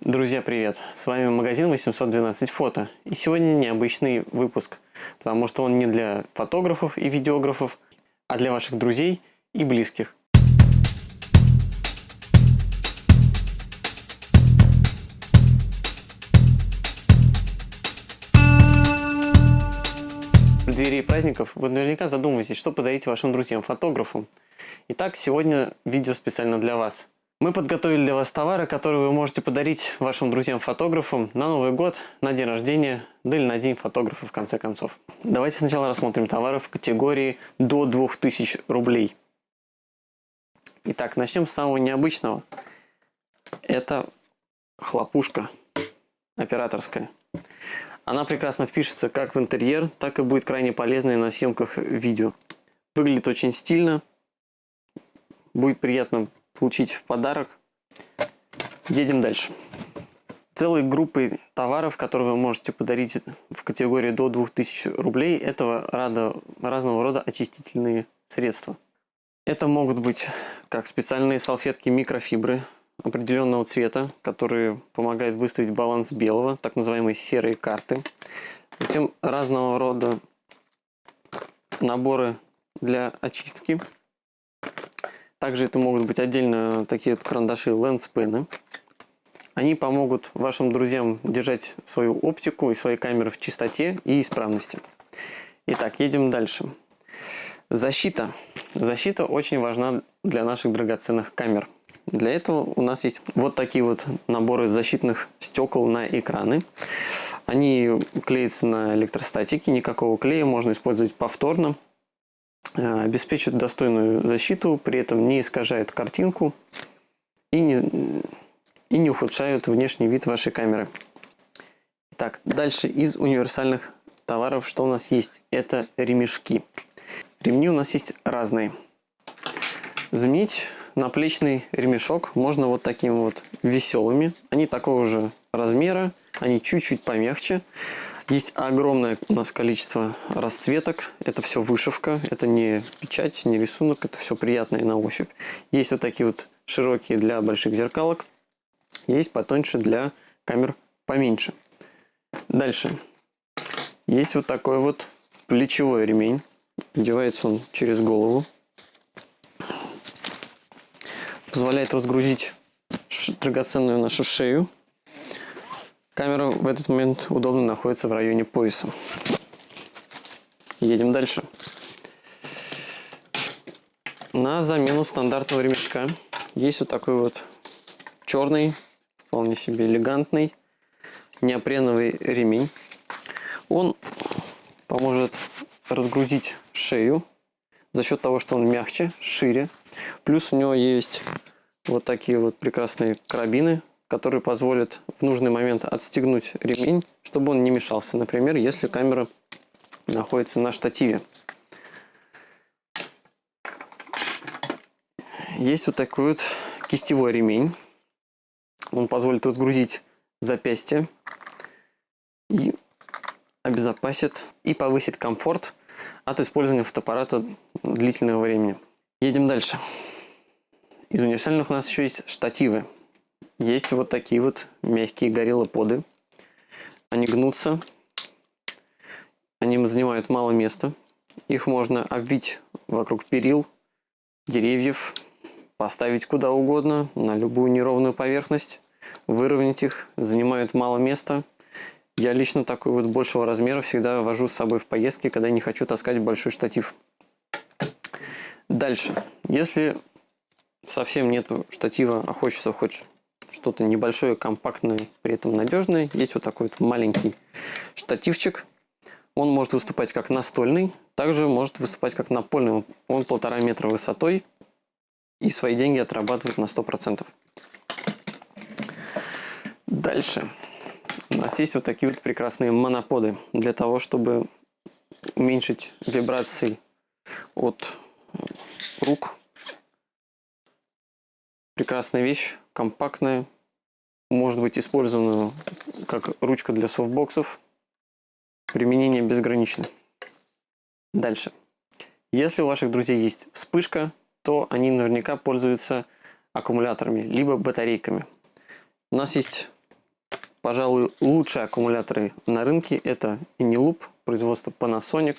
Друзья, привет! С вами магазин 812 фото. И сегодня необычный выпуск, потому что он не для фотографов и видеографов, а для ваших друзей и близких. В преддверии праздников вы наверняка задумываетесь, что подарить вашим друзьям-фотографам. Итак, сегодня видео специально для вас. Мы подготовили для вас товары, которые вы можете подарить вашим друзьям-фотографам на Новый год, на день рождения, да или на день фотографа в конце концов. Давайте сначала рассмотрим товары в категории до 2000 рублей. Итак, начнем с самого необычного. Это хлопушка операторская. Она прекрасно впишется как в интерьер, так и будет крайне полезной на съемках видео. Выглядит очень стильно, будет приятно получить в подарок. Едем дальше. Целой группой товаров, которые вы можете подарить в категории до 2000 рублей, этого рада, разного рода очистительные средства. Это могут быть как специальные салфетки микрофибры, определенного цвета, которые помогают выставить баланс белого, так называемые серые карты. Затем разного рода наборы для очистки. Также это могут быть отдельно такие вот карандаши лэнспены. Они помогут вашим друзьям держать свою оптику и свои камеры в чистоте и исправности. Итак, едем дальше. Защита. Защита очень важна для наших драгоценных камер. Для этого у нас есть вот такие вот наборы защитных стекол на экраны. Они клеятся на электростатике, никакого клея, можно использовать повторно. Э, обеспечивают достойную защиту, при этом не искажают картинку и не, и не ухудшают внешний вид вашей камеры. Так, дальше из универсальных товаров, что у нас есть? Это ремешки. Ремни у нас есть разные. Заменить наплечный ремешок можно вот такими вот веселыми. Они такого же размера, они чуть-чуть помягче. Есть огромное у нас количество расцветок. Это все вышивка, это не печать, не рисунок, это все приятное на ощупь. Есть вот такие вот широкие для больших зеркалок. Есть потоньше для камер поменьше. Дальше. Есть вот такой вот плечевой ремень. Одевается он через голову. Позволяет разгрузить драгоценную нашу шею. Камера в этот момент удобно находится в районе пояса. Едем дальше. На замену стандартного ремешка есть вот такой вот черный, вполне себе элегантный неопреновый ремень. Он поможет разгрузить шею за счет того, что он мягче, шире. Плюс у него есть вот такие вот прекрасные карабины, которые позволят в нужный момент отстегнуть ремень, чтобы он не мешался. Например, если камера находится на штативе. Есть вот такой вот кистевой ремень. Он позволит разгрузить запястье и обезопасит и повысит комфорт от использования фотоаппарата длительного времени. Едем дальше. Из универсальных у нас еще есть штативы. Есть вот такие вот мягкие гориллоподы. Они гнутся. Они занимают мало места. Их можно обвить вокруг перил, деревьев, поставить куда угодно, на любую неровную поверхность, выровнять их, занимают мало места. Я лично такой вот большего размера всегда вожу с собой в поездки, когда не хочу таскать большой штатив. Дальше. Если совсем нету штатива, а хочется хоть что-то небольшое, компактное, при этом надежное, есть вот такой вот маленький штативчик. Он может выступать как настольный, также может выступать как напольный. Он полтора метра высотой и свои деньги отрабатывает на 100%. Дальше. У нас есть вот такие вот прекрасные моноподы для того, чтобы уменьшить вибрации от рук. Прекрасная вещь, компактная, может быть использована как ручка для софтбоксов. Применение безгранично. Дальше. Если у ваших друзей есть вспышка, то они наверняка пользуются аккумуляторами, либо батарейками. У нас есть Пожалуй, лучшие аккумуляторы на рынке это Inilub, производство Panasonic.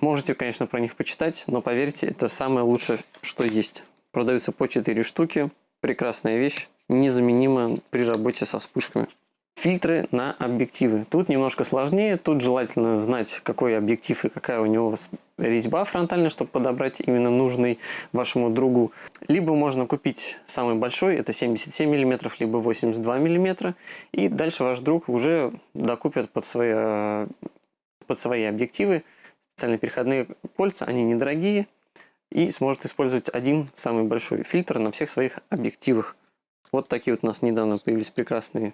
Можете, конечно, про них почитать, но поверьте, это самое лучшее, что есть. Продаются по 4 штуки. Прекрасная вещь, незаменима при работе со вспышками. Фильтры на объективы. Тут немножко сложнее. Тут желательно знать, какой объектив и какая у него резьба фронтальная, чтобы подобрать именно нужный вашему другу. Либо можно купить самый большой, это 77 мм, либо 82 мм. И дальше ваш друг уже докупит под свои, под свои объективы специальные переходные кольца. Они недорогие. И сможет использовать один самый большой фильтр на всех своих объективах. Вот такие вот у нас недавно появились прекрасные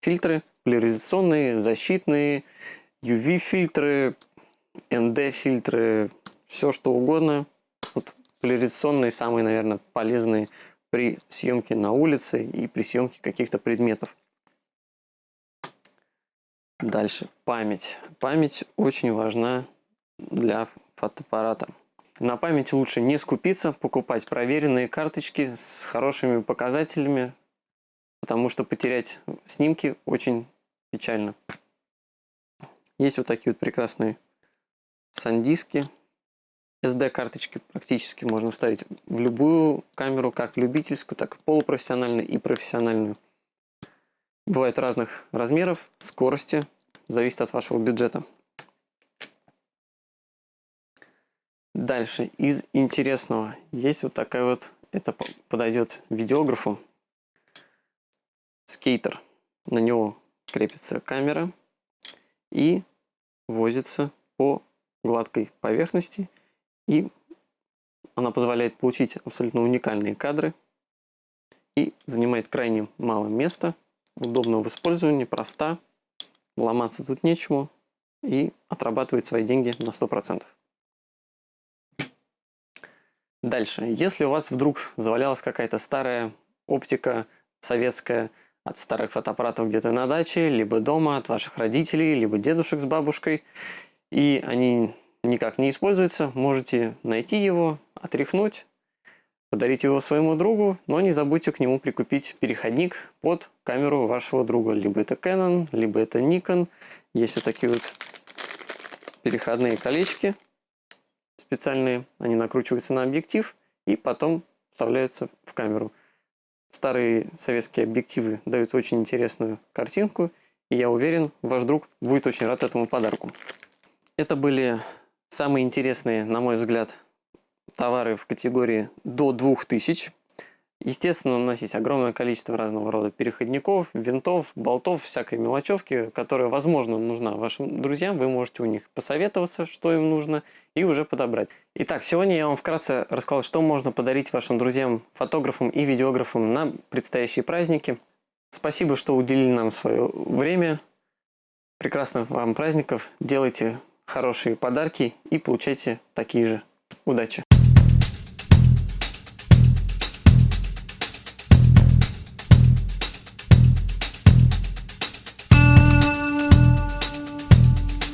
фильтры, поляризационные, защитные, UV-фильтры, ND-фильтры, все что угодно. Вот поляризационные самые, наверное, полезные при съемке на улице и при съемке каких-то предметов. Дальше, память. Память очень важна для фотоаппарата. На памяти лучше не скупиться, покупать проверенные карточки с хорошими показателями, потому что потерять снимки очень печально. Есть вот такие вот прекрасные сандиски. SD-карточки практически можно вставить в любую камеру, как любительскую, так и полупрофессиональную и профессиональную. Бывают разных размеров, скорости, зависит от вашего бюджета. Дальше, из интересного, есть вот такая вот, это подойдет видеографу, скейтер. На него крепится камера и возится по гладкой поверхности. И она позволяет получить абсолютно уникальные кадры и занимает крайне мало места, удобно в использовании, проста, ломаться тут нечему и отрабатывает свои деньги на 100%. Дальше. Если у вас вдруг завалялась какая-то старая оптика советская, от старых фотоаппаратов где-то на даче, либо дома, от ваших родителей, либо дедушек с бабушкой, и они никак не используются, можете найти его, отряхнуть, подарить его своему другу, но не забудьте к нему прикупить переходник под камеру вашего друга. Либо это Canon, либо это Nikon. Есть вот такие вот переходные колечки специальные, они накручиваются на объектив и потом вставляются в камеру. Старые советские объективы дают очень интересную картинку, и я уверен, ваш друг будет очень рад этому подарку. Это были самые интересные, на мой взгляд, товары в категории до 2000. Естественно, у нас есть огромное количество разного рода переходников, винтов, болтов, всякой мелочевки, которая, возможно, нужна вашим друзьям. Вы можете у них посоветоваться, что им нужно, и уже подобрать. Итак, сегодня я вам вкратце рассказал, что можно подарить вашим друзьям, фотографам и видеографам на предстоящие праздники. Спасибо, что уделили нам свое время. Прекрасных вам праздников. Делайте хорошие подарки и получайте такие же. Удачи!